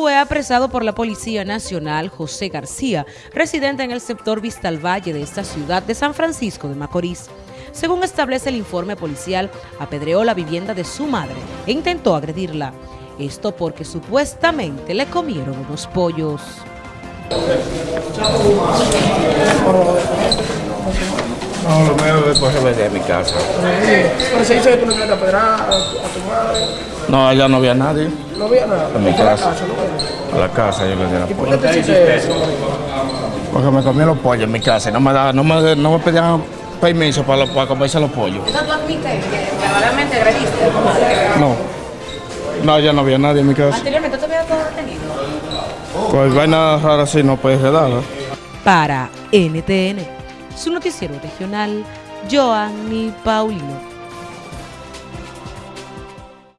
Fue apresado por la Policía Nacional José García, residente en el sector Vista al Valle de esta ciudad de San Francisco de Macorís. Según establece el informe policial, apedreó la vivienda de su madre e intentó agredirla. Esto porque supuestamente le comieron unos pollos. No, lo mío es después de mi casa. Pero se dice que tú le querías pedrar a, a tu madre. No, allá no había nadie. No había nada. En mi Fue a la casa. ¿no? A la casa yo le di la ¿Y por qué te hiciste eso? Porque me comí los pollos en mi casa y no me, daba, no me, no me pedían permiso para, para comerse los pollos. Entonces tú admites que verdaderamente agrediste a tu madre. No. No, ya no había nadie en mi casa. Anteriormente te había todo detenido. Pues vaina rara así no puedes quedar. Para NTN, su noticiero regional, Joanny Paulino.